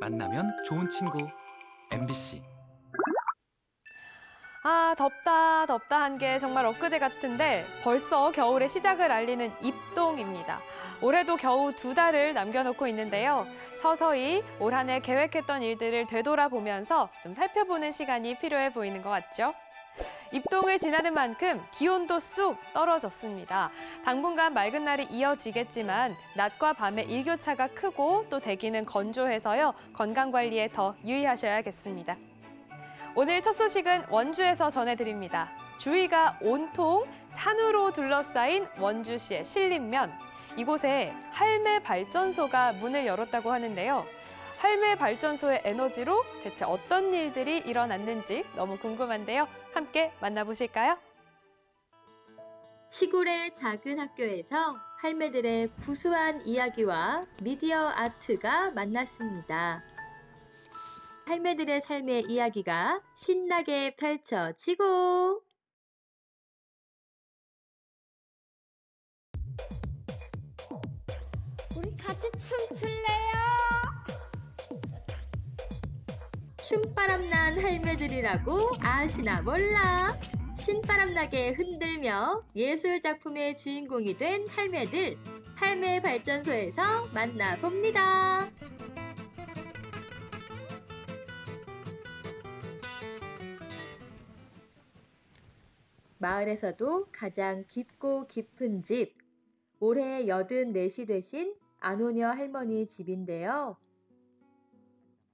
만나면 좋은 친구 MBC 아, 덥다, 덥다 한 게 정말 엊그제 같은데 벌써 겨울의 시작을 알리는 입동입니다. 올해도 겨우 두 달을 남겨놓고 있는데요. 서서히 올 한 해 계획했던 일들을 되돌아보면서 좀 살펴보는 시간이 필요해 보이는 것 같죠? 입동을 지나는 만큼 기온도 쑥 떨어졌습니다. 당분간 맑은 날이 이어지겠지만 낮과 밤의 일교차가 크고 또 대기는 건조해서요. 건강 관리에 더 유의하셔야겠습니다. 오늘 첫 소식은 원주에서 전해드립니다. 주위가 온통 산으로 둘러싸인 원주시의 신림면. 이곳에 할매 발전소가 문을 열었다고 하는데요. 할매 발전소의 에너지로 대체 어떤 일들이 일어났는지 너무 궁금한데요. 함께 만나보실까요? 시골의 작은 학교에서 할매들의 구수한 이야기와 미디어 아트가 만났습니다. 할매들의 삶의 이야기가 신나게 펼쳐지고 우리 같이 춤출래요? 춤바람난 할매들이라고 아시나 몰라. 신바람나게 흔들며 예술 작품의 주인공이 된 할매들. 할매 발전소에서 만나봅니다. 마을에서도 가장 깊고 깊은 집. 올해 84시 되신 안오녀 할머니 집인데요.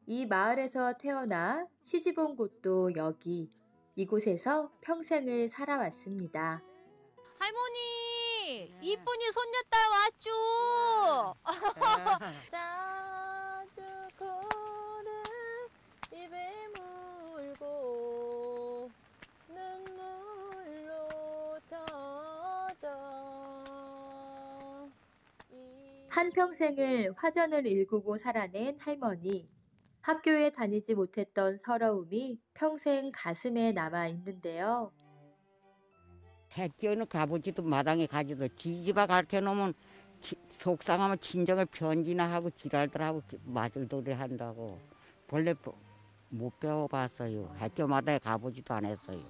이 마을에서 태어나 시집 온 곳도 여기, 이곳에서 평생을 살아왔습니다. 할머니, 이쁜이 손녀 딸 왔죠? 자주 코를 입에 물고 눈물로 젖어 이- 한평생을 화전을 일구고 살아낸 할머니. 학교에 다니지 못했던 서러움이 평생 가슴에 남아 있는데요. 학교는 가보지도 마당에 가지도 지지바 가르쳐 놓으면 지- 속상하면 친정에 편지나 하고 지랄들하고 마술돌이 한다고 본래 보- 못 배워봤어요. 학교마다 가보지도 않았어요.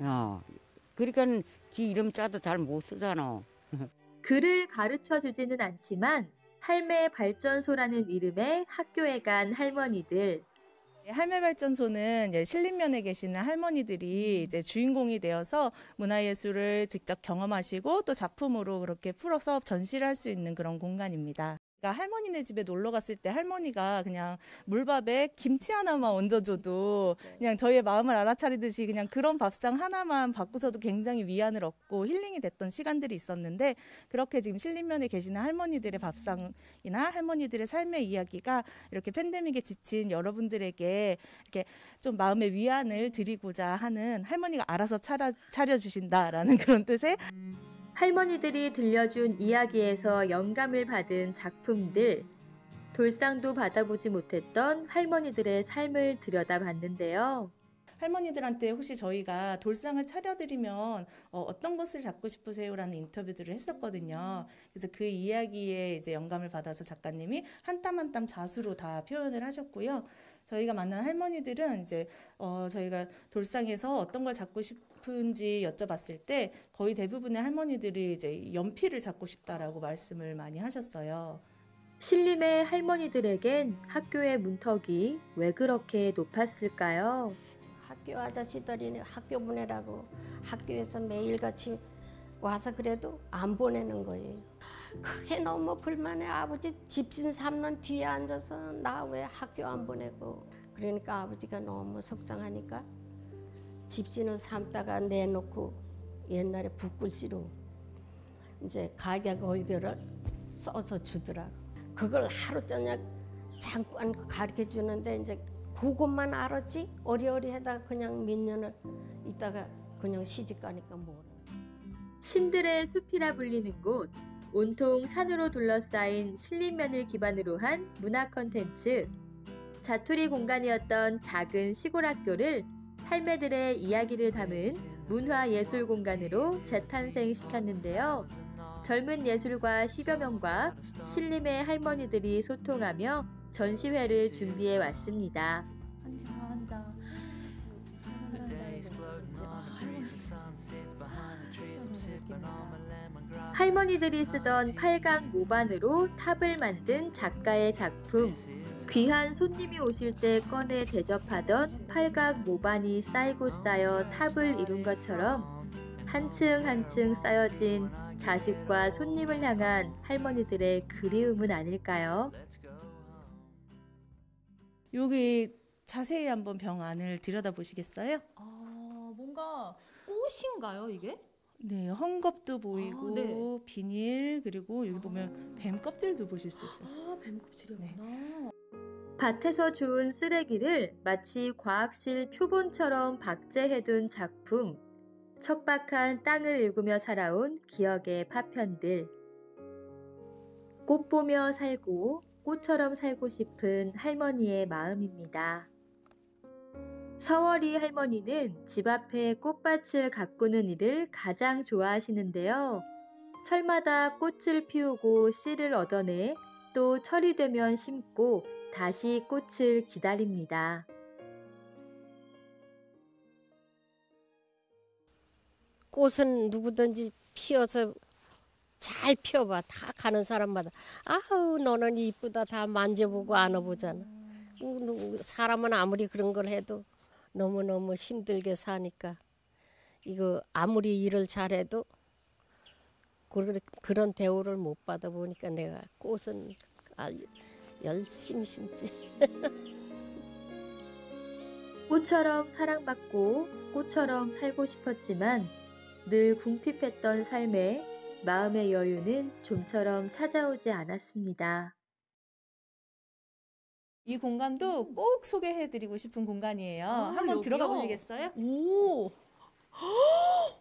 어. 그러니까 지 이름 짜도 잘 못 쓰잖아. 글을 가르쳐 주지는 않지만 할매 발전소라는 이름의 학교에 간 할머니들. 할매 발전소는 신림면에 계시는 할머니들이 이제 주인공이 되어서 문화예술을 직접 경험하시고 또 작품으로 그렇게 풀어서 전시를 할 수 있는 그런 공간입니다. 그러니까 할머니네 집에 놀러 갔을 때 할머니가 그냥 물밥에 김치 하나만 얹어줘도 그냥 저희의 마음을 알아차리듯이 그냥 그런 밥상 하나만 바꾸서도 굉장히 위안을 얻고 힐링이 됐던 시간들이 있었는데 그렇게 지금 신림면에 계시는 할머니들의 밥상이나 할머니들의 삶의 이야기가 이렇게 팬데믹에 지친 여러분들에게 이렇게 좀 마음의 위안을 드리고자 하는 할머니가 알아서 차려, 차려주신다라는 그런 뜻의 할머니들이 들려준 이야기에서 영감을 받은 작품들. 돌상도 받아보지 못했던 할머니들의 삶을 들여다봤는데요. 할머니들한테 혹시 저희가 돌상을 차려드리면 어, 떤 것을 잡고 싶으세요라는 인터뷰들을 했었거든요. 그래서 그 이야기에 이제 영감을 받아서 작가님이 한 땀 한 땀 자수로 다 표현을 하셨고요. 저희가 만난 할머니들은 이제 어, 저희가 돌상에서 어떤 걸 잡고 싶 은지 여쭤봤을 때 거의 대부분의 할머니들이 이제 연필을 잡고 싶다라고 말씀을 많이 하셨어요. 신림의 할머니들에겐 학교의 문턱이 왜 그렇게 높았을까요? 학교 아저씨들이 학교 보내라고 학교에서 매일같이 와서 그래도 안 보내는 거예요. 그게 너무 불만해. 아버지 집신 삼는 뒤에 앉아서 나 왜 학교 안 보내고. 그러니까 아버지가 너무 속상하니까 집신을 삼다가 내놓고 옛날에 붓글씨로 이제 가격 얼결을 써서 주더라고. 그걸 하루 저녁 잠깐 가르쳐 주는데 이제 그것만 알았지 어리어리 하다가 그냥 몇 년을 있다가 그냥 시집 가니까 모르. 신들의 숲이라 불리는 곳, 온통 산으로 둘러싸인 신림면을 기반으로 한 문화 콘텐츠. 자투리 공간이었던 작은 시골 학교를 할매들의 이야기를 담은 문화예술 공간으로 재탄생시켰는데요. 젊은 예술가 10여 명과 신림의 할머니들이 소통하며 전시회를 준비해 왔습니다. 한자 한자. 할머니들이 쓰던 팔각 모반으로 탑을 만든 작가의 작품. 귀한 손님이 오실 때 꺼내 대접하던 팔각 모반이 쌓이고 쌓여 탑을 이룬 것처럼 한층 한층 쌓여진 자식과 손님을 향한 할머니들의 그리움은 아닐까요? 여기 자세히 한번 병 안을 들여다 보시겠어요? 아, 뭔가 꽃인가요, 이게? 네, 헝겊도 보이고 아, 네. 비닐 그리고 여기 보면 뱀 껍질도 보실 수 있어요. 아, 뱀 껍질이었구나. 밭에서 주운 쓰레기를 마치 과학실 표본처럼 박제해둔 작품. 척박한 땅을 일구며 살아온 기억의 파편들. 꽃 보며 살고 꽃처럼 살고 싶은 할머니의 마음입니다. 서월이 할머니는 집 앞에 꽃밭을 가꾸는 일을 가장 좋아하시는데요. 철마다 꽃을 피우고 씨를 얻어내 또 철이 되면 심고 다시 꽃을 기다립니다. 꽃은 누구든지 피어서 잘 피워봐. 다 가는 사람마다 아우 너는 이쁘다 다 만져보고 안아보잖아. 사람은 아무리 그런 걸 해도 너무 너무 힘들게 사니까 이거 아무리 일을 잘해도 그런 대우를 못 받아 보니까 내가 꽃은 아, 열심히 심지. 꽃처럼 사랑받고 꽃처럼 살고 싶었지만 늘 궁핍했던 삶에 마음의 여유는 좀처럼 찾아오지 않았습니다. 이 공간도 꼭 소개해드리고 싶은 공간이에요. 한번 여기요? 들어가 보시겠어요? 오,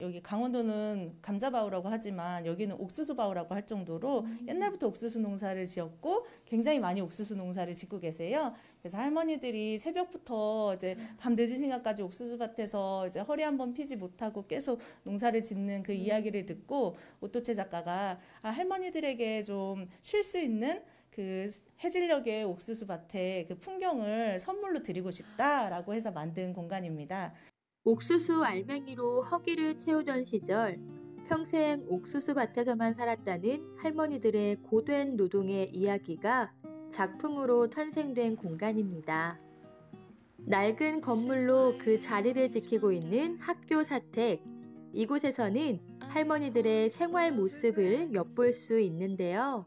여기 강원도는 감자바우라고 하지만 여기는 옥수수바우라고 할 정도로 옛날부터 옥수수 농사를 지었고 굉장히 많이 옥수수 농사를 짓고 계세요. 그래서 할머니들이 새벽부터 이제 밤 늦은 시간까지 옥수수밭에서 이제 허리 한번 피지 못하고 계속 농사를 짓는 그 이야기를 듣고 오토체 작가가 아, 할머니들에게 좀 쉴 수 있는 그 해질녘의 옥수수 밭의 그 풍경을 선물로 드리고 싶다라고 해서 만든 공간입니다. 옥수수 알맹이로 허기를 채우던 시절 평생 옥수수 밭에서만 살았다는 할머니들의 고된 노동의 이야기가 작품으로 탄생된 공간입니다. 낡은 건물로 그 자리를 지키고 있는 학교 사택. 이곳에서는 할머니들의 생활 모습을 엿볼 수 있는데요.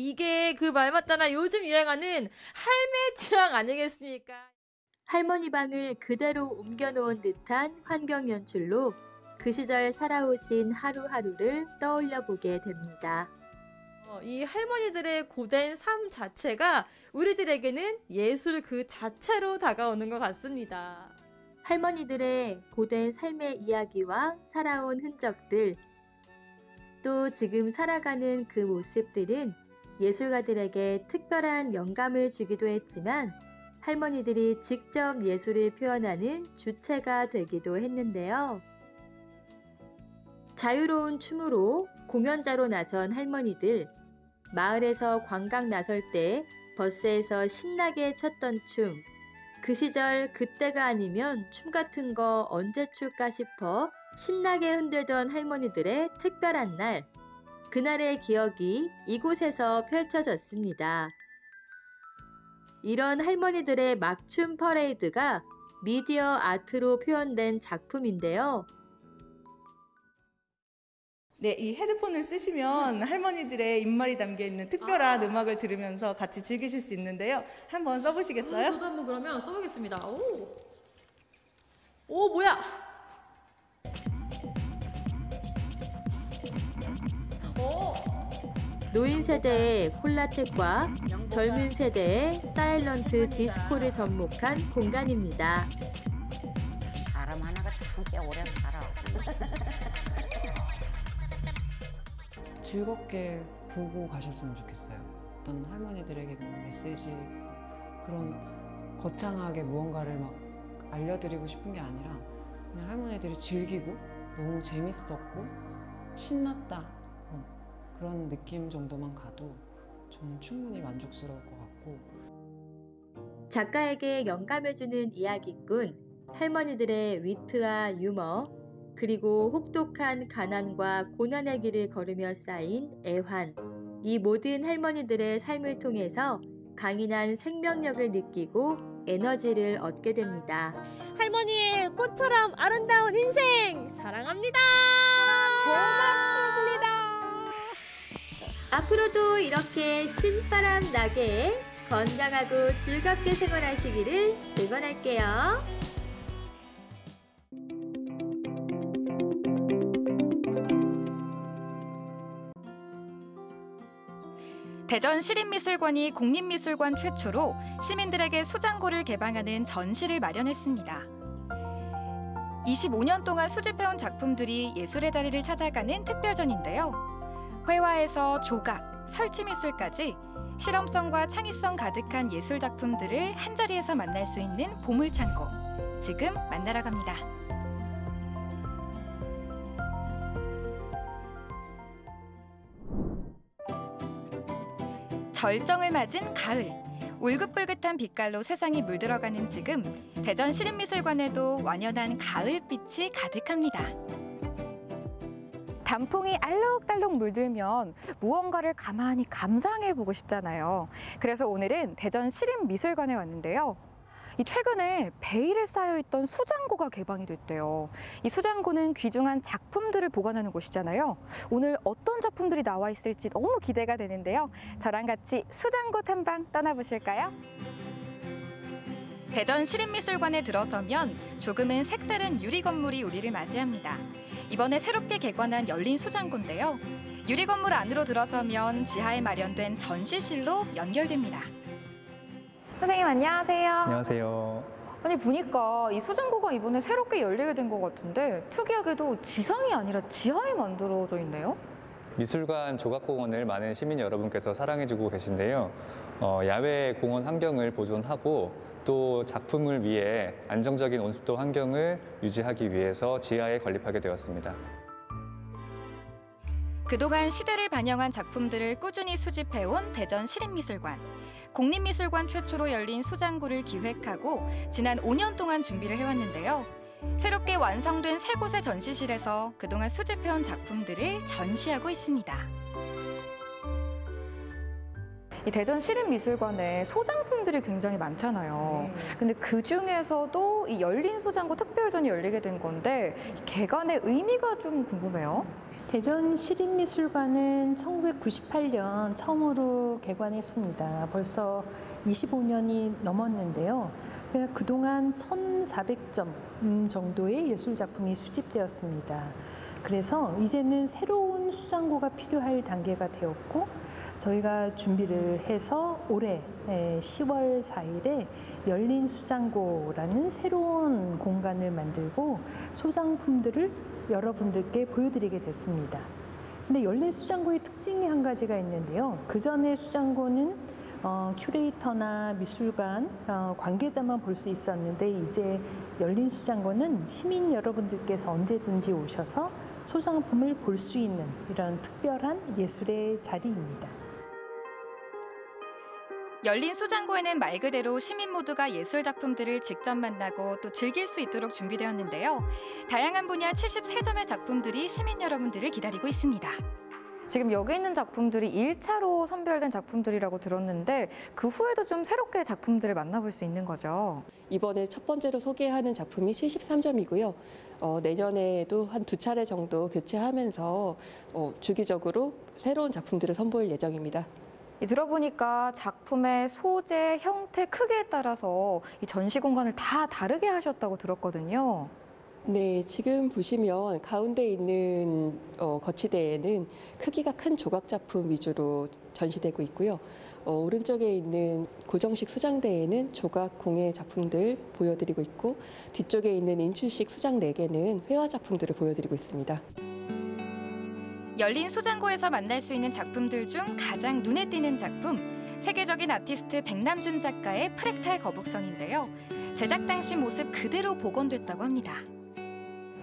이게 그 말 맞다나 요즘 유행하는 할매 취향 아니겠습니까? 할머니 방을 그대로 옮겨놓은 듯한 환경 연출로 그 시절 살아오신 하루하루를 떠올려 보게 됩니다. 어, 이 할머니들의 고된 삶 자체가 우리들에게는 예술 그 자체로 다가오는 것 같습니다. 할머니들의 고된 삶의 이야기와 살아온 흔적들, 또 지금 살아가는 그 모습들은 예술가들에게 특별한 영감을 주기도 했지만 할머니들이 직접 예술을 표현하는 주체가 되기도 했는데요. 자유로운 춤으로 공연자로 나선 할머니들, 마을에서 관광 나설 때 버스에서 신나게 췄던 춤, 그 시절 그때가 아니면 춤 같은 거 언제 출까 싶어 신나게 흔들던 할머니들의 특별한 날. 그날의 기억이 이곳에서 펼쳐졌습니다. 이런 할머니들의 막춤 퍼레이드가 미디어 아트로 표현된 작품인데요. 네, 이 헤드폰을 쓰시면 할머니들의 입말이 담겨 있는 특별한 음악을 들으면서 같이 즐기실 수 있는데요. 한번 써보시겠어요? 저도 한번 그러면 써보겠습니다. 오, 오 뭐야? 노인 세대의 콜라텍과 젊은 세대의 사일런트 디스코를 접목한 공간입니다. 사람 하나가 참꽤 오래 살아. 즐겁게 보고 가셨으면 좋겠어요. 어떤 할머니들에게 뭐 메시지 그런 거창하게 무언가를 막 알려드리고 싶은 게 아니라 그냥 할머니들이 즐기고 너무 재밌었고 신났다 어, 그런 느낌 정도만 가도 저는 충분히 만족스러울 것 같고 작가에게 영감해주는 이야기꾼, 할머니들의 위트와 유머, 그리고 혹독한 가난과 고난의 길을 걸으며 쌓인 애환. 이 모든 할머니들의 삶을 통해서 강인한 생명력을 느끼고 에너지를 얻게 됩니다. 할머니의 꽃처럼 아름다운 인생 사랑합니다. 고맙습니다. 앞으로도 이렇게 신바람 나게 건강하고 즐겁게 생활하시기를 응원할게요. 대전 시립미술관이 공립미술관 최초로 시민들에게 수장고를 개방하는 전시를 마련했습니다. 25년 동안 수집해온 작품들이 예술의 자리를 찾아가는 특별전인데요. 회화에서 조각, 설치미술까지 실험성과 창의성 가득한 예술 작품들을 한자리에서 만날 수 있는 보물창고. 지금 만나러 갑니다. 절정을 맞은 가을. 울긋불긋한 빛깔로 세상이 물들어가는 지금 대전 시립미술관에도 완연한 가을빛이 가득합니다. 단풍이 알록달록 물들면 무언가를 가만히 감상해 보고 싶잖아요. 그래서 오늘은 대전 시립미술관에 왔는데요. 이 최근에 베일에 쌓여있던 수장고가 개방이 됐대요. 이 수장고는 귀중한 작품들을 보관하는 곳이잖아요. 오늘 어떤 작품들이 나와 있을지 너무 기대가 되는데요. 저랑 같이 수장고 탐방 떠나보실까요? 대전 시립미술관에 들어서면 조금은 색다른 유리 건물이 우리를 맞이합니다. 이번에 새롭게 개관한 열린 수장고인데요. 유리 건물 안으로 들어서면 지하에 마련된 전시실로 연결됩니다. 선생님 안녕하세요. 안녕하세요. 아니 보니까 이 수장고가 이번에 새롭게 열리게 된 것 같은데 특이하게도 지상이 아니라 지하에 만들어져 있네요. 미술관 조각공원을 많은 시민 여러분께서 사랑해주고 계신데요. 어, 야외 공원 환경을 보존하고 또 작품을 위해 안정적인 온습도 환경을 유지하기 위해서 지하에 건립하게 되었습니다. 그동안 시대를 반영한 작품들을 꾸준히 수집해온 대전 시립미술관. 공립미술관 최초로 열린 수장고를 기획하고 지난 5년 동안 준비를 해왔는데요. 새롭게 완성된 세 곳의 전시실에서 그동안 수집해온 작품들을 전시하고 있습니다. 이 대전 시립미술관에 소장품들이 굉장히 많잖아요. 근데 그 중에서도 이 열린 수장고 특별전이 열리게 된 건데 이 개관의 의미가 좀 궁금해요. 대전 시립미술관은 1998년 처음으로 개관했습니다. 벌써 25년이 넘었는데요. 그동안 1,400점 정도의 예술 작품이 수집되었습니다. 그래서 이제는 새로운 수장고가 필요할 단계가 되었고 저희가 준비를 해서 올해 10월 4일에 열린 수장고라는 새로운 공간을 만들고 소장품들을 여러분들께 보여드리게 됐습니다. 근데 열린 수장고의 특징이 한 가지가 있는데요. 그 전에 수장고는 어, 큐레이터나 미술관 어, 관계자만 볼 수 있었는데 이제 열린 수장고는 시민 여러분들께서 언제든지 오셔서 소장품을 볼 수 있는 이런 특별한 예술의 자리입니다. 열린 수장고에는 말 그대로 시민 모두가 예술 작품들을 직접 만나고 또 즐길 수 있도록 준비되었는데요. 다양한 분야 73점의 작품들이 시민 여러분들을 기다리고 있습니다. 지금 여기 있는 작품들이 1차로 선별된 작품들이라고 들었는데 그 후에도 좀 새롭게 작품들을 만나볼 수 있는 거죠. 이번에 첫 번째로 소개하는 작품이 73점이고요. 어, 내년에도 한 두 차례 정도 교체하면서 어, 주기적으로 새로운 작품들을 선보일 예정입니다. 이 들어보니까 작품의 소재, 형태, 크기에 따라서 이 전시 공간을 다 다르게 하셨다고 들었거든요. 네, 지금 보시면 가운데 있는 어, 거치대에는 크기가 큰 조각 작품 위주로 전시되고 있고요. 어, 오른쪽에 있는 고정식 수장대에는 조각 공예 작품들 보여드리고 있고 뒤쪽에 있는 인출식 수장 4개는 회화 작품들을 보여드리고 있습니다. 열린 소장고에서 만날 수 있는 작품들 중 가장 눈에 띄는 작품 세계적인 아티스트 백남준 작가의 프랙탈 거북선인데요. 제작 당시 모습 그대로 복원됐다고 합니다.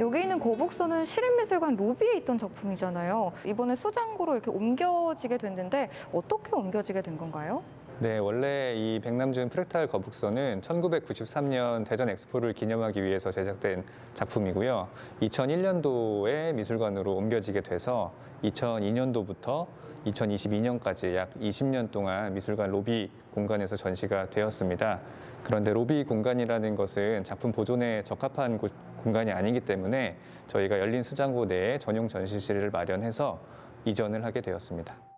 여기 있는 거북선은 시립미술관 로비에 있던 작품이잖아요. 이번에 수장고로 이렇게 옮겨지게 됐는데 어떻게 옮겨지게 된 건가요? 네, 원래 이 백남준 프랙탈 거북선은 1993년 대전 엑스포를 기념하기 위해서 제작된 작품이고요. 2001년도에 미술관으로 옮겨지게 돼서 2002년도부터 2022년까지 약 20년 동안 미술관 로비 공간에서 전시가 되었습니다. 그런데 로비 공간이라는 것은 작품 보존에 적합한 곳- 공간이 아니기 때문에 저희가 열린 수장고 내에 전용 전시실을 마련해서 이전을 하게 되었습니다.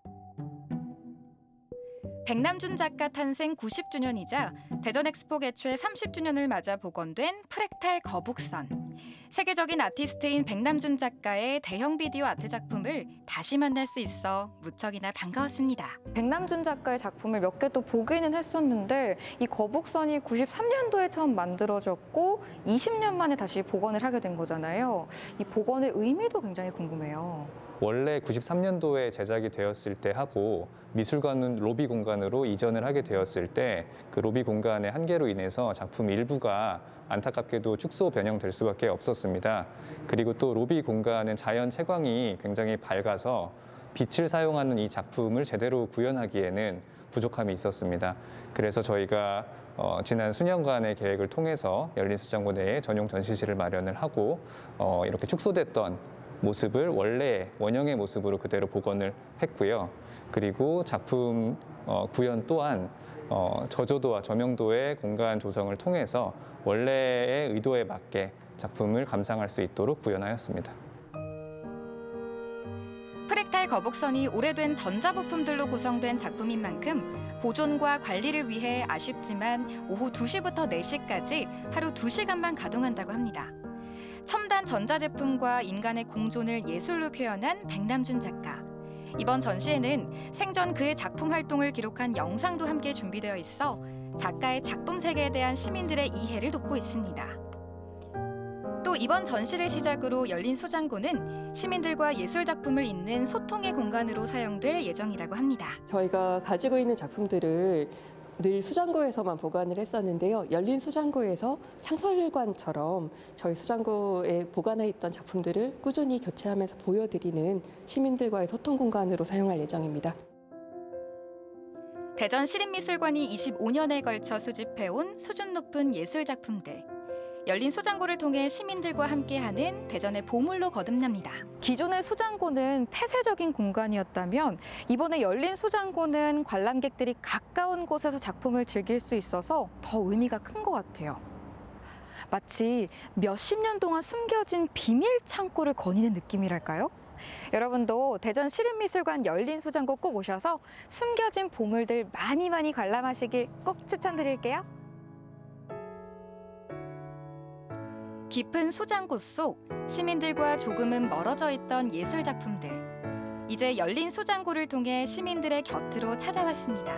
백남준 작가 탄생 90주년이자 대전 엑스포 개최 30주년을 맞아 복원된 프랙탈 거북선. 세계적인 아티스트인 백남준 작가의 대형 비디오 아트 작품을 다시 만날 수 있어 무척이나 반가웠습니다. 백남준 작가의 작품을 몇 개 또 보기는 했었는데 이 거북선이 93년도에 처음 만들어졌고 20년 만에 다시 복원을 하게 된 거잖아요. 이 복원의 의미도 굉장히 궁금해요. 원래 93년도에 제작이 되었을 때 하고 미술관은 로비 공간으로 이전을 하게 되었을 때 그 로비 공간의 한계로 인해서 작품 일부가 안타깝게도 축소 변형될 수밖에 없었습니다. 그리고 또 로비 공간은 자연 채광이 굉장히 밝아서 빛을 사용하는 이 작품을 제대로 구현하기에는 부족함이 있었습니다. 그래서 저희가 어, 지난 수년간의 계획을 통해서 열린 수장고 내에 전용 전시실을 마련을 하고 어, 이렇게 축소됐던 모습을 원래 원형의 모습으로 그대로 복원을 했고요. 그리고 작품 어, 구현 또한 어, 저조도와 저명도의 공간 조성을 통해서 원래의 의도에 맞게 작품을 감상할 수 있도록 구현하였습니다. 프랙탈 거북선이 오래된 전자부품들로 구성된 작품인 만큼 보존과 관리를 위해 아쉽지만 오후 2시부터 4시까지 하루 2시간만 가동한다고 합니다. 첨단 전자제품과 인간의 공존을 예술로 표현한 백남준 작가. 이번 전시에는 생전 그의 작품 활동을 기록한 영상도 함께 준비되어 있어 작가의 작품 세계에 대한 시민들의 이해를 돕고 있습니다. 또 이번 전시를 시작으로 열린 소장고는 시민들과 예술 작품을 잇는 소통의 공간으로 사용될 예정이라고 합니다. 저희가 가지고 있는 작품들을 늘 수장고에서만 보관을 했었는데요. 열린 수장고에서 상설관처럼 저희 수장고에 보관해 있던 작품들을 꾸준히 교체하면서 보여드리는 시민들과의 소통 공간으로 사용할 예정입니다. 대전 시립미술관이 25년에 걸쳐 수집해온 수준 높은 예술 작품들. 열린 수장고를 통해 시민들과 함께하는 대전의 보물로 거듭납니다. 기존의 수장고는 폐쇄적인 공간이었다면 이번에 열린 수장고는 관람객들이 가까운 곳에서 작품을 즐길 수 있어서 더 의미가 큰 것 같아요. 마치 몇십 년 동안 숨겨진 비밀 창고를 거니는 느낌이랄까요? 여러분도 대전 시립미술관 열린 수장고 꼭 오셔서 숨겨진 보물들 많이 많이 관람하시길 꼭 추천드릴게요. 깊은 수장고 속 시민들과 조금은 멀어져 있던 예술 작품들. 이제 열린 수장고를 통해 시민들의 곁으로 찾아왔습니다.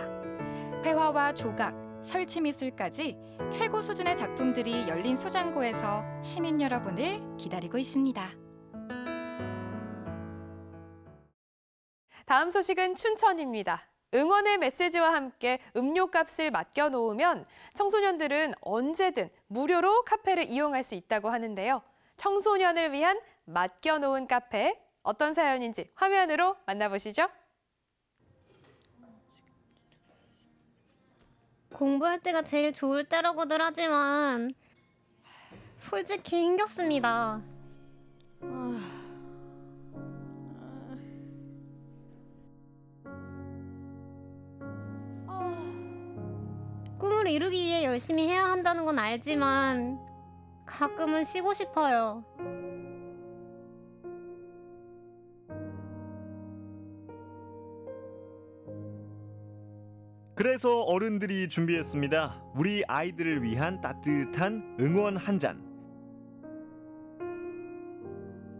회화와 조각, 설치 미술까지 최고 수준의 작품들이 열린 수장고에서 시민 여러분을 기다리고 있습니다. 다음 소식은 춘천입니다. 응원의 메시지와 함께 음료값을 맡겨 놓으면 청소년들은 언제든 무료로 카페를 이용할 수 있다고 하는데요. 청소년을 위한 맡겨 놓은 카페 어떤 사연인지 화면으로 만나보시죠. 공부할 때가 제일 좋을 때라고들 하지만 솔직히 힘겹습니다. 꿈을 이루기 위해 열심히 해야 한다는 건 알지만 가끔은 쉬고 싶어요. 그래서 어른들이 준비했습니다. 우리 아이들을 위한 따뜻한 응원 한 잔.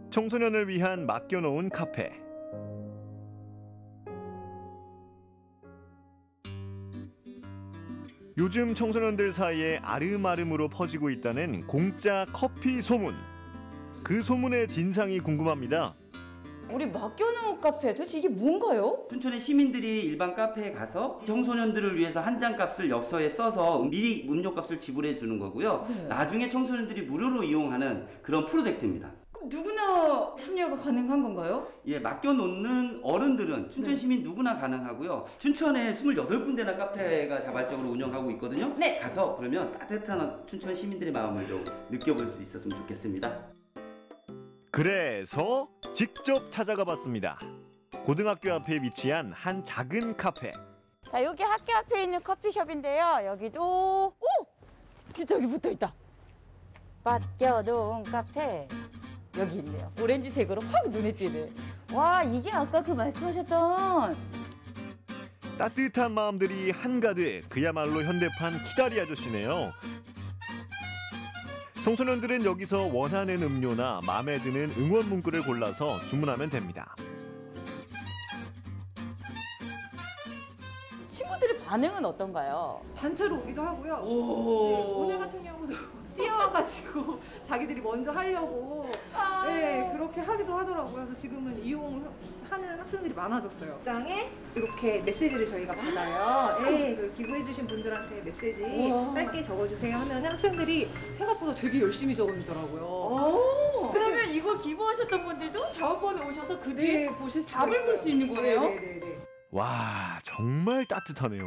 청소년을 위한 맡겨놓은 카페. 요즘 청소년들 사이에 아름아름으로 퍼지고 있다는 공짜 커피 소문. 그 소문의 진상이 궁금합니다. 우리 맡겨놓은 카페 도대체 이게 뭔가요? 춘천의 시민들이 일반 카페에 가서 청소년들을 위해서 한 잔 값을 엽서에 써서 미리 음료 값을 지불해 주는 거고요. 네. 나중에 청소년들이 무료로 이용하는 그런 프로젝트입니다. 누구나 참여가 가능한 건가요? 예, 맡겨놓는 어른들은 춘천 시민 누구나 가능하고요. 춘천에 28군데나 카페가 자발적으로 운영하고 있거든요. 네. 가서 그러면 따뜻한 춘천 시민들의 마음을 좀 느껴볼 수 있었으면 좋겠습니다. 그래서 직접 찾아가 봤습니다. 고등학교 앞에 위치한 한 작은 카페. 자, 여기 학교 앞에 있는 커피숍인데요. 여기도 오! 진짜 여기 붙어 있다. 맡겨놓은 카페. 여기 있네요. 오렌지색으로 확 눈에 띄네. 와, 이게 아까 그 말씀하셨던 따뜻한 마음들이 한가득 그야말로 현대판 키다리 아저씨네요. 청소년들은 여기서 원하는 음료나 마음에 드는 응원 문구를 골라서 주문하면 됩니다. 친구들의 반응은 어떤가요? 단체로 오기도 하고요. 오. 네, 오늘 같은 경우도 뛰어와가지고 자기들이 먼저 하려고 네, 그렇게 하기도 하더라고요. 그래서 지금은 이용하는 학생들이 많아졌어요. 장에 이렇게 메시지를 저희가 받아요. 네, 그리고 기부해주신 분들한테 메시지 우와. 짧게 적어주세요 하면 학생들이 생각보다 되게 열심히 적어주더라고요. 오. 그러면 이거 기부하셨던 분들도 다음번에 오셔서 그 뒤에 네, 보실 답을 볼 수. 있는 거예요? 네, 네, 네. 와 정말 따뜻하네요.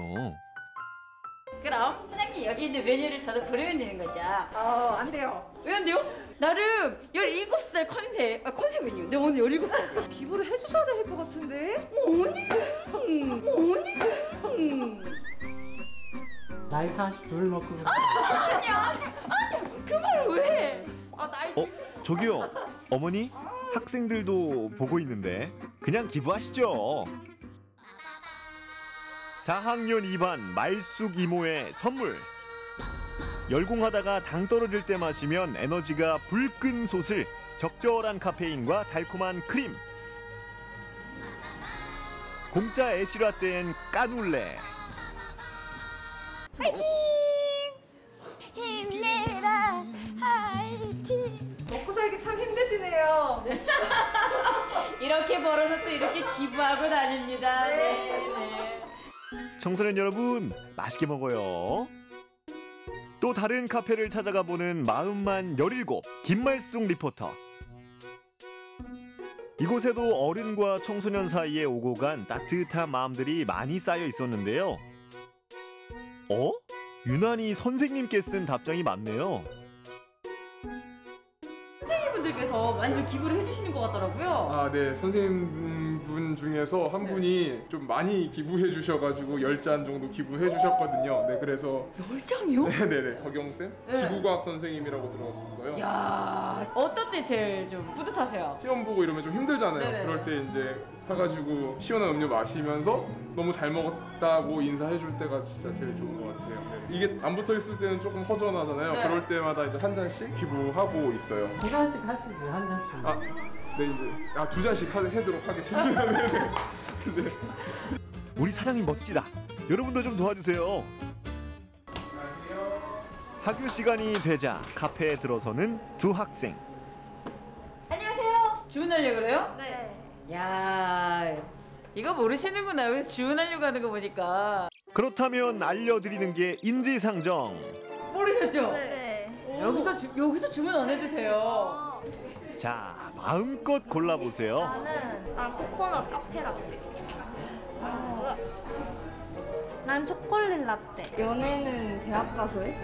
그럼 사장님 여기 있는 메뉴를 저도 고르면 되는 거죠? 어, 안 돼요. 왜 안 돼요? 나름 17살 컨셉, 아, 컨셉은요? 내 오늘 17살. 기부를 해주셔야 될 것 같은데? 어머니, 음, 어머니, 음. 나이 42를 먹고 아니, 아니, 아니, 그 말을 왜 해? 아, 나이 어 저기요 어머니 학생들도 보고 있는데 그냥 기부하시죠. 4학년 2반 말숙 이모의 선물. 열공하다가 당 떨어질 때 마시면 에너지가 불끈 솟을 적절한 카페인과 달콤한 크림. 공짜 애쉬라떼엔 까눌레. 화이팅! 힘내라, 화이팅! 먹고 살기 참 힘드시네요. 이렇게 벌어서 또 이렇게 기부하고 다닙니다. 네, 네. 청소년 여러분 맛있게 먹어요. 또 다른 카페를 찾아가 보는 마음만 17 김말숙 리포터. 이곳에도 어른과 청소년 사이에 오고 간 따뜻한 마음들이 많이 쌓여 있었는데요. 어? 유난히 선생님께 쓴 답장이 많네요. 선생님분들께서 많이 좀 기부를 해주시는 것 같더라고요. 아, 네. 선생님분 중에서 한 분이 좀 많이 기부해 주셔가지고 열잔 정도 기부해 주셨거든요. 네, 그래서 열 장이요? 네네네. 덕영쌤? 네. 지구과학 선생님이라고 들었어요. 야 어떨 때 제일 좀 뿌듯하세요? 시험 보고 이러면 좀 힘들잖아요. 네네. 그럴 때 이제 사가지고 시원한 음료 마시면서 너무 잘 먹었다고 인사해 줄 때가 진짜 제일 좋은 것 같아요. 네. 이게 안 붙어 있을 때는 조금 허전하잖아요. 네. 그럴 때마다 이제 한 잔씩 기부하고 있어요. 두 잔씩 하시지 한 잔씩. 아, 네 이제 아두 잔씩 하, 해도록 하겠습니다. 네. 네. 우리 사장님 멋지다. 여러분도 좀 도와주세요. 학교 시간이 되자 카페에 들어서는 두 학생. 안녕하세요. 주문하려고 그래요? 네. 야 이거 모르시는구나. 여기서 주문하려고 하는 거 보니까. 그렇다면 알려드리는 게 인지상정. 모르셨죠? 네. 여기서 주, 여기서 주문 안 해도 돼요. 자, 마음껏 골라보세요. 나는 난 코코넛 카페 라떼. 난 초콜릿 라떼. 연애는 대학 가서 해?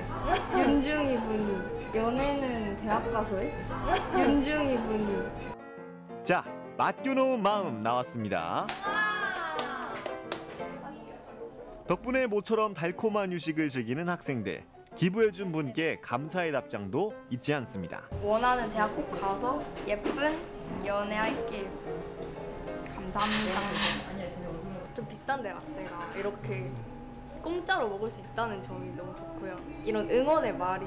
윤중이 분이. 연애는 대학 가서 해? 윤중이 분이. 자, 맡겨놓은 마음 나왔습니다. 덕분에 모처럼 달콤한 유식을 즐기는 학생들. 기부해준 분께 감사의 답장도 잊지 않습니다. 원하는 대학 꼭 가서 예쁜 연애할게요. 감사합니다. 좀 비싼데 라떼가 이렇게 공짜로 먹을 수 있다는 점이 너무 좋고요. 이런 응원의 말이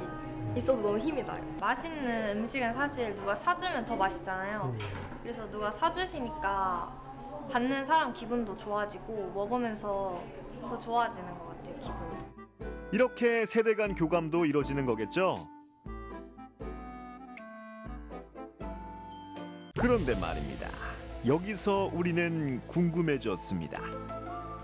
있어서 너무 힘이 나요. 맛있는 음식은 사실 누가 사주면 더 맛있잖아요. 그래서 누가 사주시니까 받는 사람 기분도 좋아지고 먹으면서 더 좋아지는 것 같아요, 기분이. 이렇게 세대 간 교감도 이뤄지는 거겠죠? 그런데 말입니다. 여기서 우리는 궁금해졌습니다.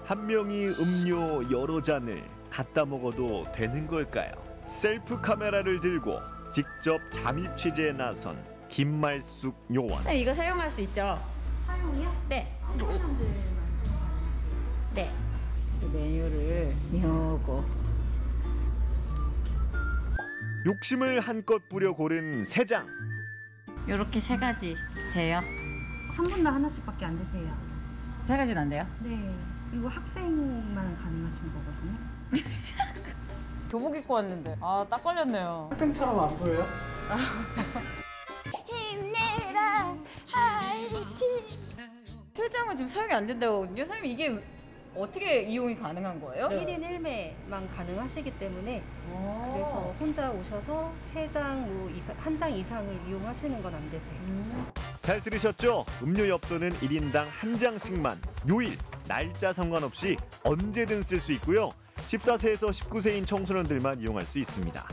한 명이 음료 여러 잔을 갖다 먹어도 되는 걸까요? 셀프 카메라를 들고 직접 잠입 취재에 나선 김말숙 요원. 네, 이거 사용할 수 있죠? 사용이요? 네. 네. 메뉴를 요거 욕심을 한껏 부려 고른 세 장. 요렇게 세 가지 돼요. 한 분당 하나씩밖에 안 되세요. 세 가지는 안 돼요? 네. 이거 학생만 가능하신 거거든요. 교복 입고 왔는데 아 딱 걸렸네요. 학생처럼 안 보여요? 힘내라 화이팅 표정은 지금 사용이 안 된다거든요. 선생님 이게 어떻게 이용이 가능한 거예요? 1인 1매만 가능하시기 때문에 그래서 혼자 오셔서 세 장, 뭐 한장 이상을 이용하시는 건 안 되세요. 잘 들으셨죠? 음료 엽서는 1인당 한 장씩만 요일, 날짜 상관없이 언제든 쓸 수 있고요. 14세에서 19세인 청소년들만 이용할 수 있습니다.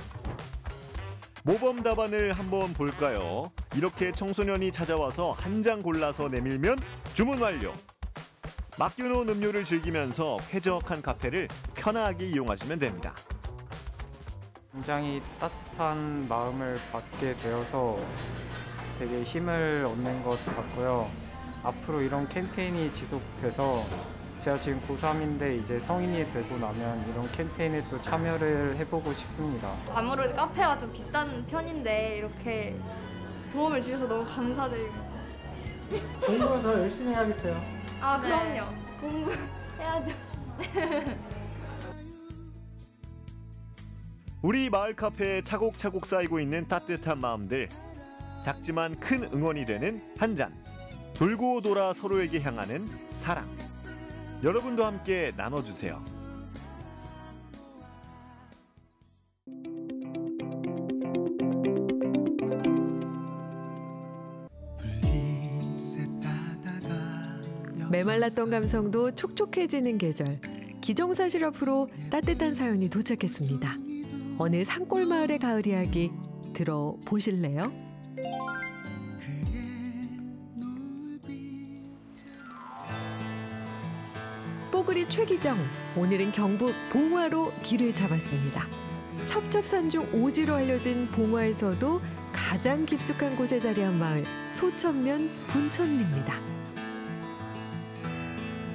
모범 답안을 한번 볼까요? 이렇게 청소년이 찾아와서 한 장 골라서 내밀면 주문 완료. 맡겨놓은 음료를 즐기면서 쾌적한 카페를 편하게 이용하시면 됩니다. 굉장히 따뜻한 마음을 받게 되어서 되게 힘을 얻는 것 같고요. 앞으로 이런 캠페인이 지속돼서 제가 지금 고3인데 이제 성인이 되고 나면 이런 캠페인에 또 참여를 해보고 싶습니다. 아무래도 카페가 좀 비싼 편인데 이렇게 도움을 주셔서 너무 감사드립니다. 공부 더 열심히 해야겠어요. 아 네. 그럼요. 공부해야죠. 우리 마을 카페에 차곡차곡 쌓이고 있는 따뜻한 마음들. 작지만 큰 응원이 되는 한 잔. 돌고 돌아 서로에게 향하는 사랑. 여러분도 함께 나눠주세요. 메말랐던 감성도 촉촉해지는 계절. 기정사실 앞으로 따뜻한 사연이 도착했습니다. 어느 산골 마을의 가을 이야기 들어보실래요? 뽀글이 최기정 오늘은 경북 봉화로 길을 잡았습니다. 첩첩산 중 오지로 알려진 봉화에서도 가장 깊숙한 곳에 자리한 마을 소천면 분천리입니다.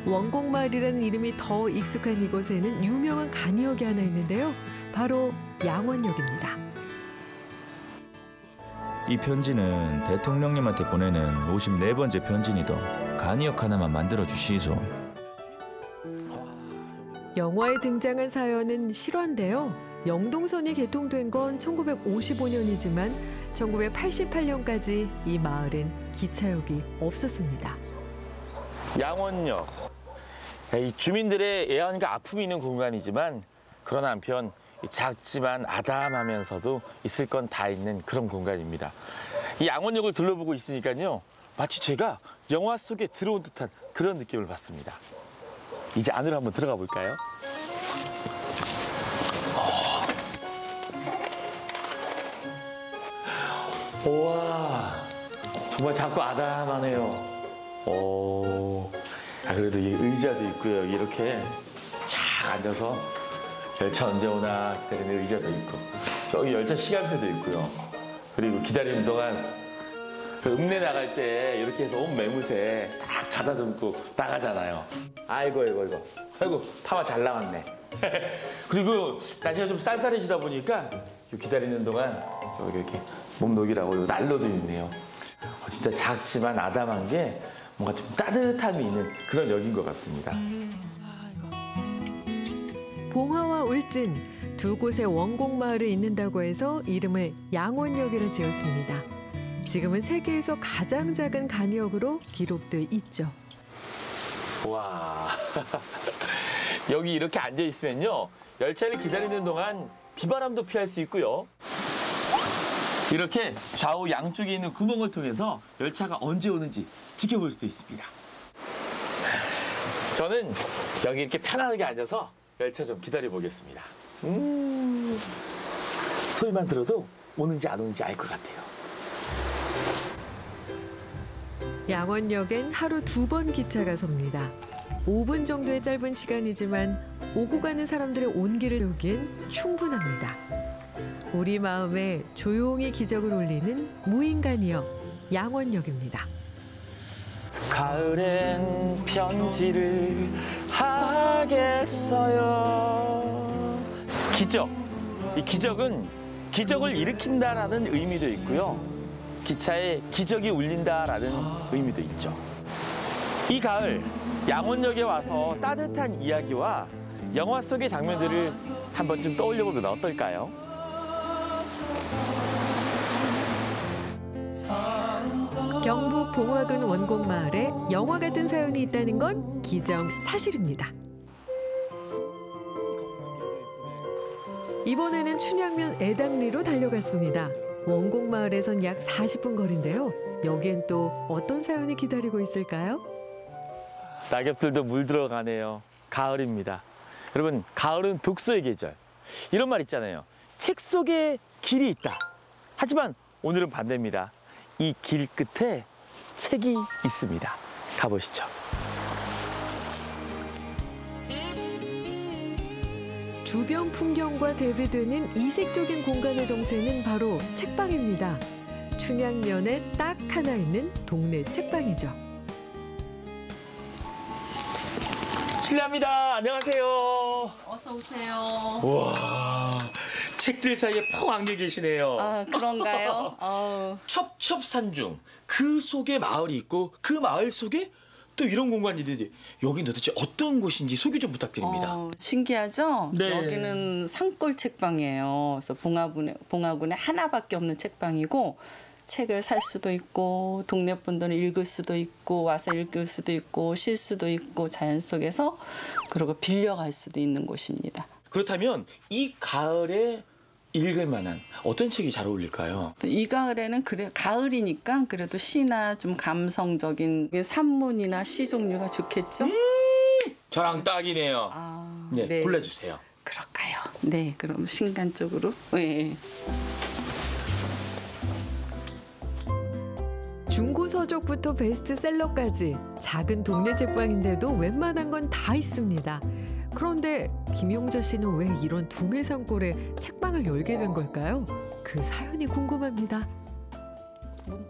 원곡마을이라는 이름이 더 익숙한 이곳에는 유명한 간이역이 하나 있는데요. 바로 양원역입니다. 이 편지는 대통령님한테 보내는 54번째 편지니도 간이역 하나만 만들어 주시소. 영화에 등장한 사연은 실화인데요. 영동선이 개통된 건 1955년이지만 1988년까지 이 마을은 기차역이 없었습니다. 양원역. 이 주민들의 애환과 아픔이 있는 공간이지만 그러나 한편 작지만 아담하면서도 있을 건 다 있는 그런 공간입니다. 이 양원역을 둘러보고 있으니까요. 마치 제가 영화 속에 들어온 듯한 그런 느낌을 받습니다. 이제 안으로 한번 들어가 볼까요? 우와, 정말 작고 아담하네요. 오, 아, 그래도 이 의자도 있고요. 이렇게 쫙 앉아서 열차 언제 오나 기다리는 의자도 있고 저기 열차 시간표도 있고요. 그리고 기다리는 동안 그 읍내 나갈 때 이렇게 해서 온 매무새 딱 가다듬고 나가잖아요. 아이고 아이고 아이고 아이고 파마 잘 나왔네. 그리고 날씨가 좀 쌀쌀해지다 보니까 요 기다리는 동안 여기 이렇게 몸 녹이라고 요 난로도 있네요. 어, 진짜 작지만 아담한 게 뭔가 좀 따뜻함이 있는 그런 역인 것 같습니다. 봉화와 울진 두 곳의 원곡 마을을 잇는다고 해서 이름을 양원역이라 지었습니다. 지금은 세계에서 가장 작은 간이역으로 기록돼 있죠. 와 여기 이렇게 앉아 있으면요 열차를 기다리는 동안 비바람도 피할 수 있고요 이렇게 좌우 양쪽에 있는 구멍을 통해서 열차가 언제 오는지 지켜볼 수도 있습니다 저는 여기 이렇게 편안하게 앉아서 열차 좀 기다려 보겠습니다 음 소리만 들어도 오는지 안 오는지 알 것 같아요 양원역엔 하루 두 번 기차가 섭니다. 5분 정도의 짧은 시간이지만 오고 가는 사람들의 온기를 여기엔 충분합니다. 우리 마음에 조용히 기적을 올리는 무인간이여 양원역입니다. 가을엔 편지를 하겠어요. 기적. 이 기적은 기적을 일으킨다라는 의미도 있고요. 기차에 기적이 울린다라는 의미도 있죠. 이 가을 양원역에 와서 따뜻한 이야기와 영화 속의 장면들을 한번 좀 떠올려 보면 어떨까요? 봉화군 원곡 마을에 영화 같은 사연이 있다는 건 기정 사실입니다. 이번에는 춘향면 애당리로 달려갔습니다. 원곡 마을에선 약 40분 거리인데요. 여기엔 또 어떤 사연이 기다리고 있을까요? 낙엽들도 물들어가네요. 가을입니다. 여러분, 가을은 독서의 계절. 이런 말 있잖아요. 책 속에 길이 있다. 하지만 오늘은 반대입니다. 이 길 끝에 책이 있습니다. 가보시죠. 주변 풍경과 대비되는 이색적인 공간의 정체는 바로 책방입니다. 춘향면에 딱 하나 있는 동네 책방이죠. 실례합니다. 안녕하세요. 어서 오세요. 우와, 책들 사이에 펑 안겨 계시네요. 아 그런가요? 첩첩산중 그 속에 마을이 있고 그 마을 속에 또 이런 공간이 있는데 여긴 도대체 어떤 곳인지 소개 좀 부탁드립니다. 어, 신기하죠? 네. 여기는 산골 책방이에요. 그래서 봉화군에, 봉화군에 하나밖에 없는 책방이고 책을 살 수도 있고 동네 분들은 읽을 수도 있고 와서 읽을 수도 있고 쉴 수도 있고 자연 속에서 그리고 빌려갈 수도 있는 곳입니다. 그렇다면 이 가을에 읽을 만한 어떤 책이 잘 어울릴까요? 이 가을에는 그래 가을이니까 그래도 시나 좀 감성적인 산문이나 시 종류가 좋겠죠? 저랑 딱이네요. 네, 네. 골라주세요. 그럴까요? 네, 그럼 신간 쪽으로. 네. 중고 서적부터 베스트셀러까지 작은 동네 책방인데도 웬만한 건 다 있습니다. 그런데 김용자 씨는 왜 이런 두메산골에 책방을 열게 된 걸까요? 그 사연이 궁금합니다.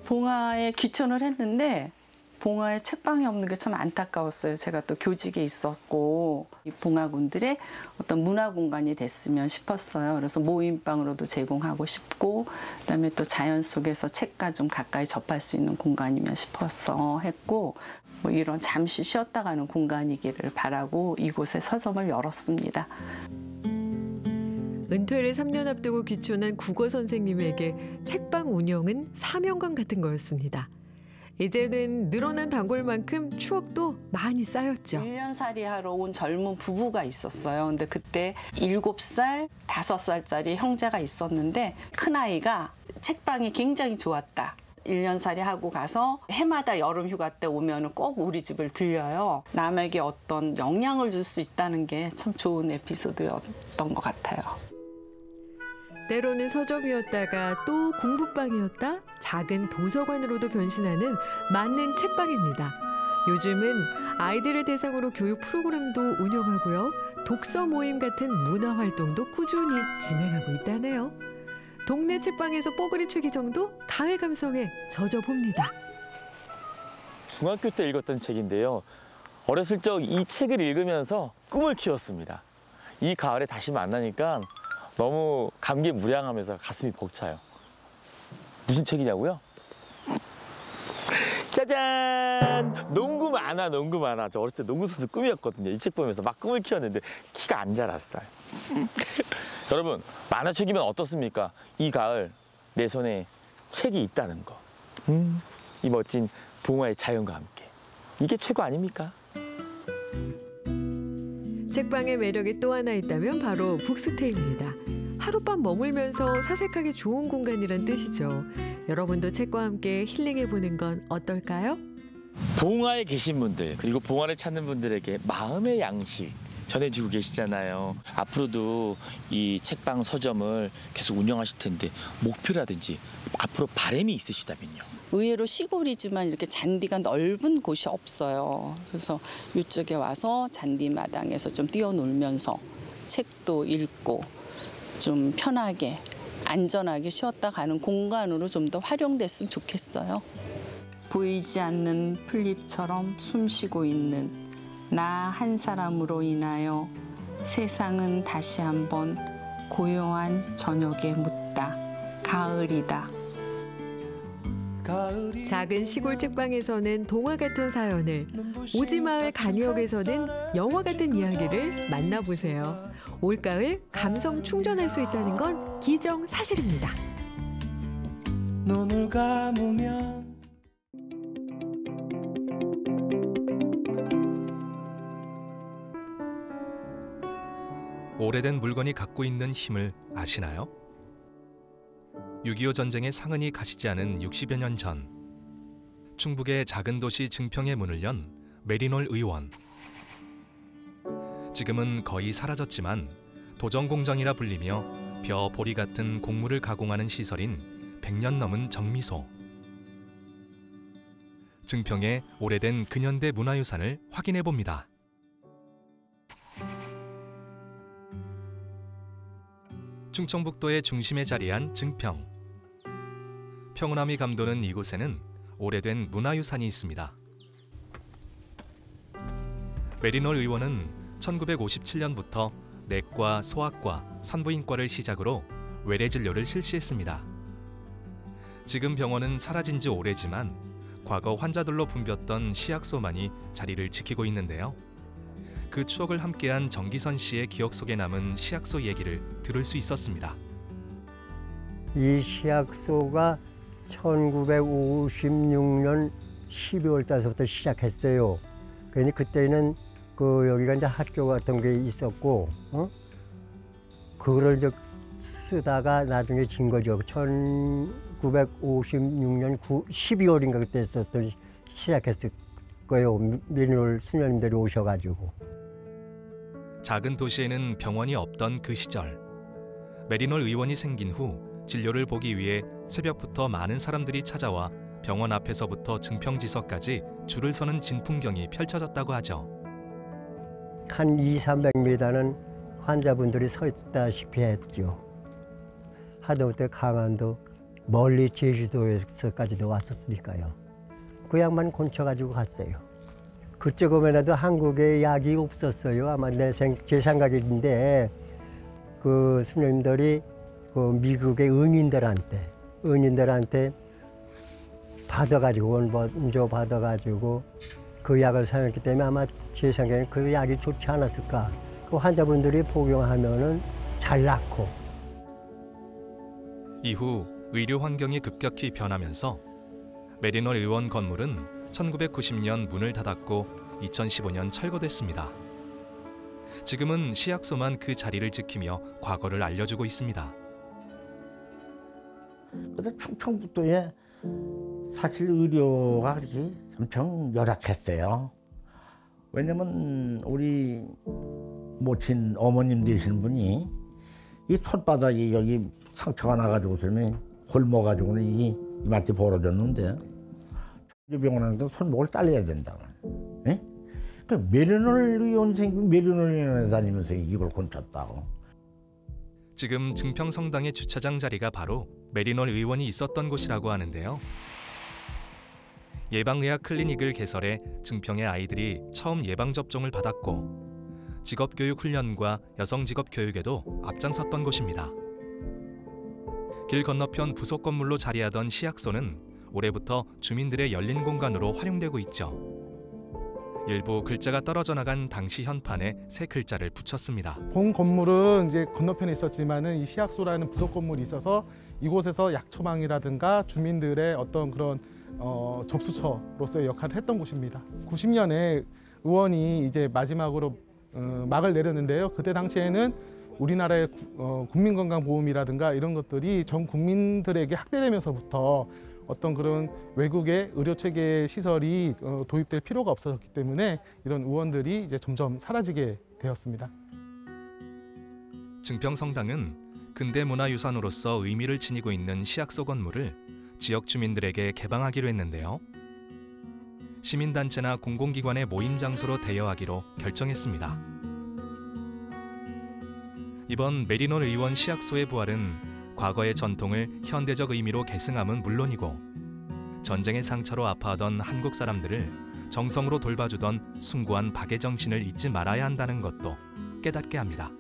봉화에 귀촌을 했는데 봉화에 책방이 없는 게 참 안타까웠어요. 제가 또 교직에 있었고 이 봉화군들의 어떤 문화 공간이 됐으면 싶었어요. 그래서 모임방으로도 제공하고 싶고 그다음에 또 자연 속에서 책과 좀 가까이 접할 수 있는 공간이면 싶어서 했고 뭐 이런 잠시 쉬었다 가는 공간이기를 바라고 이곳에 서점을 열었습니다. 은퇴를 3년 앞두고 귀촌한 국어 선생님에게 책방 운영은 사명감 같은 거였습니다. 이제는 늘어난 단골만큼 추억도 많이 쌓였죠. 1년살이 하러 온 젊은 부부가 있었어요. 근데 그때 7살, 5살짜리 형제가 있었는데 큰아이가 책방이 굉장히 좋았다. 1년살이 하고 가서 해마다 여름 휴가 때 오면 꼭 우리 집을 들려요. 남에게 어떤 영향을 줄 수 있다는 게 참 좋은 에피소드였던 것 같아요. 때로는 서점이었다가 또 공부방이었다 작은 도서관으로도 변신하는 만능 책방입니다. 요즘은 아이들을 대상으로 교육 프로그램도 운영하고요. 독서 모임 같은 문화 활동도 꾸준히 진행하고 있다네요. 동네 책방에서 뽀글이 최기 정도 가을 감성에 젖어봅니다. 중학교 때 읽었던 책인데요. 어렸을 적 이 책을 읽으면서 꿈을 키웠습니다. 이 가을에 다시 만나니까 너무 감개무량하면서 가슴이 벅차요. 무슨 책이냐고요? 짜잔! 농구 만화, 농구 만화. 저 어렸을 때 농구 선수 꿈이었거든요. 이 책 보면서 막 꿈을 키웠는데 키가 안 자랐어요. 여러분, 만화책이면 어떻습니까? 이 가을 내 손에 책이 있다는 거. 음, 이 멋진 봉화의 자연과 함께. 이게 최고 아닙니까? 책방의 매력이 또 하나 있다면 바로 북스테이입니다. 하룻밤 머물면서 사색하기 좋은 공간이란 뜻이죠. 여러분도 책과 함께 힐링해보는 건 어떨까요? 봉화에 계신 분들 그리고 봉화를 찾는 분들에게 마음의 양식 전해주고 계시잖아요. 앞으로도 이 책방 서점을 계속 운영하실 텐데 목표라든지 앞으로 바람이 있으시다면요. 의외로 시골이지만 이렇게 잔디가 넓은 곳이 없어요. 그래서 이쪽에 와서 잔디 마당에서 좀 뛰어놀면서 책도 읽고 좀 편하게 안전하게 쉬었다 가는 공간으로 좀 더 활용됐으면 좋겠어요. 보이지 않는 풀잎처럼 숨쉬고 있는 나 한 사람으로 인하여 세상은 다시 한번 고요한 저녁에 묻다. 가을이다. 작은 시골 책방에서는 동화 같은 사연을, 오지마을 간이역에서는 영화 같은 이야기를 만나보세요. 올가을 감성 충전할 수 있다는 건 기정 사실입니다. 눈을 감으면 오래된 물건이 갖고 있는 힘을 아시나요? 6.25 전쟁의 상흔이 가시지 않은 60여 년 전, 충북의 작은 도시 증평의 문을 연 메리놀 의원. 지금은 거의 사라졌지만 도정 공장이라 불리며 벼 보리 같은 곡물을 가공하는 시설인 100년 넘은 정미소. 증평의 오래된 근현대 문화유산을 확인해 봅니다. 충청북도의 중심에 자리한 증평. 평온함이 감도는 이곳에는 오래된 문화유산이 있습니다. 메리놀 의원은 1957년부터 내과, 소아과, 산부인과를 시작으로 외래 진료를 실시했습니다. 지금 병원은 사라진 지 오래지만 과거 환자들로 붐볐던 시약소만이 자리를 지키고 있는데요. 그 추억을 함께한 정기선 씨의 기억 속에 남은 시약소 얘기를 들을 수 있었습니다. 이 시약소가 1956년 12월 달서부터 시작했어요. 그러니 그때는 그 여기가 이제 학교 같은 게 있었고, 어? 그거를 이제 쓰다가 나중에 진 거죠. 1956년 9, 12월인가 그때 썼던 시작했을 거예요. 민울 수녀님들이 오셔가지고. 작은 도시에는 병원이 없던 그 시절 메리놀 의원이 생긴 후 진료를 보기 위해 새벽부터 많은 사람들이 찾아와 병원 앞에서부터 증평지서까지 줄을 서는 진풍경이 펼쳐졌다고 하죠. 한 2, 300m는 환자분들이 서 있다시피 했죠. 하다못해 강원도 멀리 제주도에서까지도 왔었으니까요. 그 양반 곤쳐가지고 갔어요. 그쪽에라도 한국에 약이 없었어요. 아마 내 생, 제 생각인데 그 수녀님들이 그 미국의 은인들한테 은인들한테 받아가지고 원조 받아가지고 그 약을 사용했기 때문에 아마 제 생각에는 그 약이 좋지 않았을까. 그 환자분들이 복용하면은 잘 낫고. 이후 의료 환경이 급격히 변하면서 메리놀 의원 건물은 1990년 문을 닫았고 2015년 철거됐습니다. 지금은 시약소만 그 자리를 지키며 과거를 알려주고 있습니다. 근데 충청북도에 사실 의료가 그렇게 엄청 열악했어요. 왜냐면 우리 모친 어머님 되시는 분이 이 손바닥이 여기 상처가 나가지고서는 굶어가지고는 이 이마트 벌어졌는데 병원에서 손목을 잘라야 된다. 예? 그 메리놀 의원 생긴 메리놀 의원에 다니면서 이걸 곤쳤다고. 지금 증평성당의 주차장 자리가 바로 메리놀 의원이 있었던 곳이라고 하는데요. 예방의학 클리닉을 개설해 증평의 아이들이 처음 예방 접종을 받았고 직업교육 훈련과 여성 직업 교육에도 앞장섰던 곳입니다. 길 건너편 부속 건물로 자리하던 시약소는 올해부터 주민들의 열린 공간으로 활용되고 있죠. 일부 글자가 떨어져 나간 당시 현판에 새 글자를 붙였습니다. 본 건물은 이제 건너편에 있었지만은 이 시약소라는 부속 건물이 있어서 이곳에서 약 처방이라든가 주민들의 어떤 그런 어, 접수처로서의 역할을 했던 곳입니다. 90년에 의원이 이제 마지막으로 어, 막을 내렸는데요. 그때 당시에는 우리나라의 구, 어, 국민건강보험이라든가 이런 것들이 전 국민들에게 확대되면서부터 어떤 그런 외국의 의료체계 시설이 어, 도입될 필요가 없어졌기 때문에 이런 의원들이 이제 점점 사라지게 되었습니다. 증평성당은 근대 문화유산으로서 의미를 지니고 있는 시약소 건물을 지역 주민들에게 개방하기로 했는데요. 시민단체나 공공기관의 모임 장소로 대여하기로 결정했습니다. 이번 메리논 의원 시약소의 부활은 과거의 전통을 현대적 의미로 계승함은 물론이고 전쟁의 상처로 아파하던 한국 사람들을 정성으로 돌봐주던 숭고한 박의 정신을 잊지 말아야 한다는 것도 깨닫게 합니다.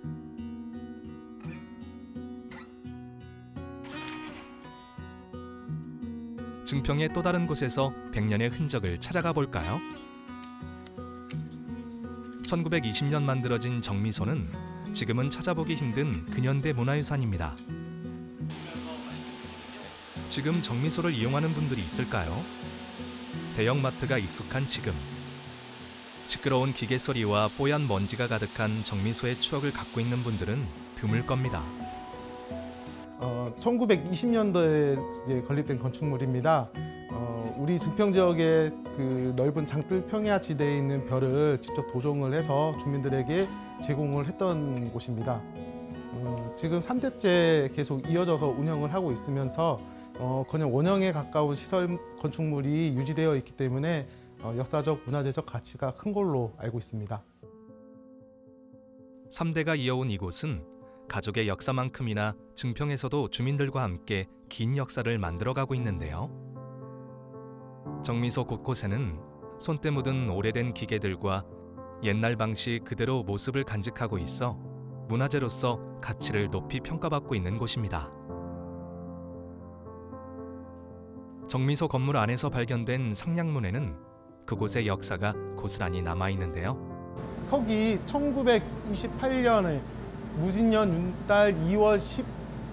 증평의 또 다른 곳에서 백년의 흔적을 찾아가 볼까요? 1920년 만들어진 정미소는 지금은 찾아보기 힘든 근현대 문화유산입니다. 지금 정미소를 이용하는 분들이 있을까요? 대형마트가 익숙한 지금 시끄러운 기계 소리와 뽀얀 먼지가 가득한 정미소의 추억을 갖고 있는 분들은 드물 겁니다. 어, 1920년도에 이제 건립된 건축물입니다. 어, 우리 증평 지역의 그 넓은 장뜰 평야 지대에 있는 벼를 직접 도종을 해서 주민들에게 제공을 했던 곳입니다. 어, 지금 3대째 계속 이어져서 운영을 하고 있으면서 어, 그냥 원형에 가까운 시설 건축물이 유지되어 있기 때문에 어, 역사적 문화재적 가치가 큰 걸로 알고 있습니다. 3대가 이어온 이곳은 가족의 역사만큼이나 증평에서도 주민들과 함께 긴 역사를 만들어가고 있는데요. 정미소 곳곳에는 손때 묻은 오래된 기계들과 옛날 방식 그대로 모습을 간직하고 있어 문화재로서 가치를 높이 평가받고 있는 곳입니다. 정미소 건물 안에서 발견된 상량문에는 그곳의 역사가 고스란히 남아 있는데요. 석이 1928년에 무진년 윤달 2월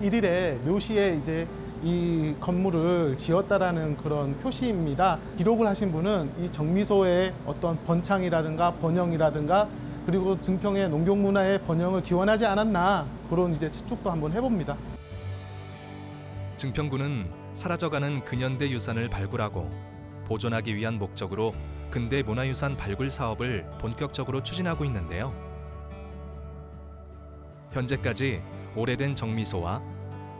11일에 묘시에 이제 이 건물을 지었다라는 그런 표시입니다. 기록을 하신 분은 이 정미소의 어떤 번창이라든가 번영이라든가 그리고 증평의 농경 문화의 번영을 기원하지 않았나 그런 이제 추측도 한번 해봅니다. 증평구는 사라져가는 근현대 유산을 발굴하고 보존하기 위한 목적으로 근대 문화유산 발굴 사업을 본격적으로 추진하고 있는데요. 현재까지 오래된 정미소와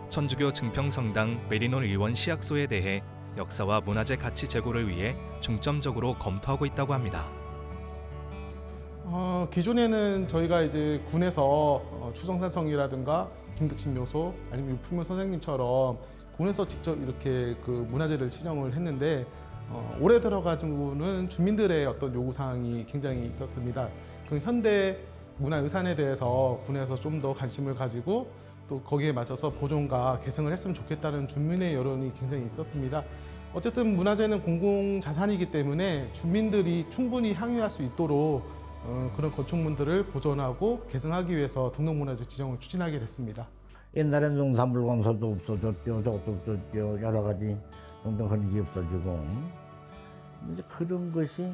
천주교 증평성당 메리논 의원 시약소에 대해 역사와 문화재 가치 제고를 위해 중점적으로 검토하고 있다고 합니다. 어, 기존에는 저희가 이제 군에서 어, 추정산성이라든가 김득신 묘소 아니면 유품묘 선생님처럼 군에서 직접 이렇게 그 문화재를 지정을 했는데 어, 올해 들어가지고는 주민들의 어떤 요구 사항이 굉장히 있었습니다. 그 현대 문화유산에 대해서 군에서 좀 더 관심을 가지고 또 거기에 맞춰서 보존과 개성을 했으면 좋겠다는 주민의 여론이 굉장히 있었습니다. 어쨌든 문화재는 공공자산이기 때문에 주민들이 충분히 향유할 수 있도록 어, 그런 건축물들을 보존하고 개성하기 위해서 등록문화재 지정을 추진하게 됐습니다. 옛날엔 농산물 건설도 없어졌죠. 저것도 없어졌죠. 여러 가지 등등 그런 게 없어지고. 이제 그런 것이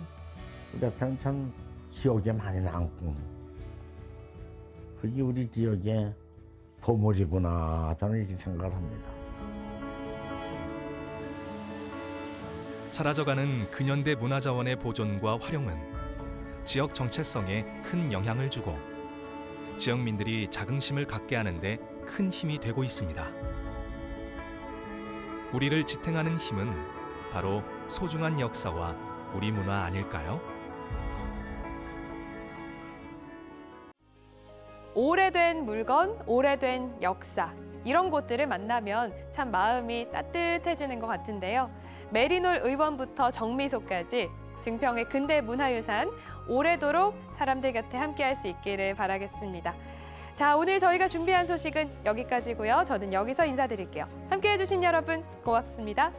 우리한테는 참 기억에 많이 남고 그게 우리 지역의 보물이구나 저는 이렇게 생각을 합니다. 사라져가는 근현대 문화자원의 보존과 활용은 지역 정체성에 큰 영향을 주고 지역민들이 자긍심을 갖게 하는 데 큰 힘이 되고 있습니다. 우리를 지탱하는 힘은 바로 소중한 역사와 우리 문화 아닐까요? 오래된 물건, 오래된 역사. 이런 곳들을 만나면 참 마음이 따뜻해지는 것 같은데요. 메리놀 의원부터 정미소까지 증평의 근대 문화유산 오래도록 사람들 곁에 함께할 수 있기를 바라겠습니다. 자, 오늘 저희가 준비한 소식은 여기까지고요. 저는 여기서 인사드릴게요. 함께해 주신 여러분 고맙습니다.